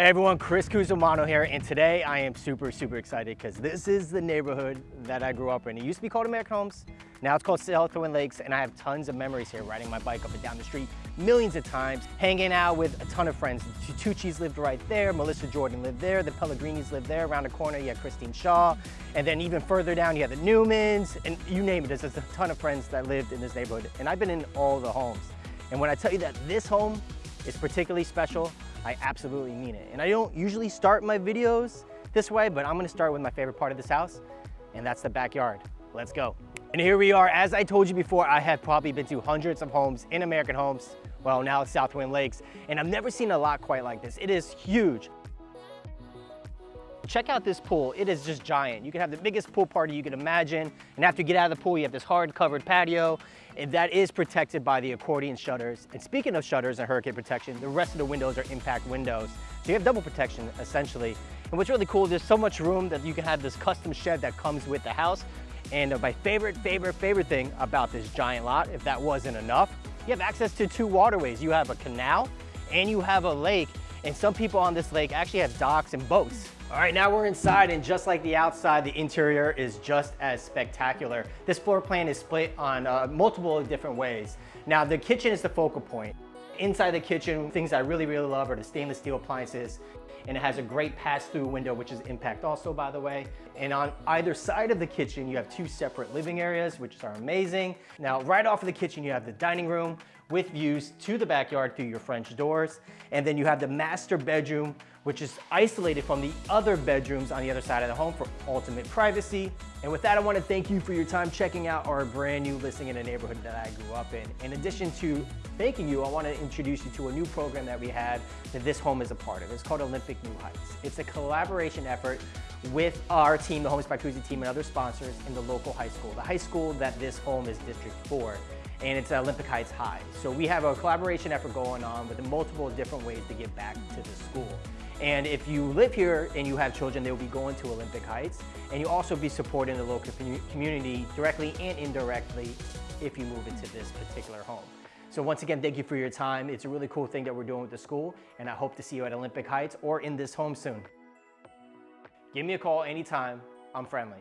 Hey everyone, Chris Cusimano here, and today I am super, super excited because this is the neighborhood that I grew up in. It used to be called American Homes, now it's called South Twin Lakes, and I have tons of memories here, riding my bike up and down the street millions of times, hanging out with a ton of friends. The Tucci's lived right there, Melissa Jordan lived there, the Pellegrinis lived there, around the corner you had Christine Shaw, and then even further down you had the Newmans, and you name it, there's a ton of friends that lived in this neighborhood, and I've been in all the homes. And when I tell you that this home is particularly special, I absolutely mean it. And I don't usually start my videos this way, but I'm gonna start with my favorite part of this house, and that's the backyard. Let's go. And here we are. As I told you before, I have probably been to hundreds of homes in American Homes. Well, now it's South Twin Lakes, and I've never seen a lot quite like this. It is huge. Check out this pool. It is just giant. You can have the biggest pool party you can imagine. And after you get out of the pool, you have this hard covered patio and that is protected by the accordion shutters. And speaking of shutters and hurricane protection, the rest of the windows are impact windows. So you have double protection essentially. And what's really cool, is there's so much room that you can have this custom shed that comes with the house. And uh, my favorite, favorite, favorite thing about this giant lot, if that wasn't enough, you have access to two waterways. You have a canal and you have a lake. And some people on this lake actually have docks and boats. All right, now we're inside and just like the outside, the interior is just as spectacular. This floor plan is split on uh, multiple different ways. Now the kitchen is the focal point. Inside the kitchen, things I really, really love are the stainless steel appliances and it has a great pass-through window, which is impact also, by the way. And on either side of the kitchen, you have two separate living areas, which are amazing. Now, right off of the kitchen, you have the dining room with views to the backyard through your French doors. And then you have the master bedroom, which is isolated from the other bedrooms on the other side of the home for ultimate privacy. And with that, I wanna thank you for your time checking out our brand new listing in a neighborhood that I grew up in. In addition to thanking you, I wanna introduce you to a new program that we had that this home is a part of. It's called Olympic New Heights. It's a collaboration effort with our team, the Homes by Kuzy team and other sponsors in the local high school, the high school that this home is District 4 and it's Olympic Heights High. So we have a collaboration effort going on with multiple different ways to give back to the school. And if you live here and you have children, they will be going to Olympic Heights. And you'll also be supporting the local community directly and indirectly if you move into this particular home. So once again, thank you for your time. It's a really cool thing that we're doing with the school, and I hope to see you at Olympic Heights or in this home soon. Give me a call anytime. I'm friendly.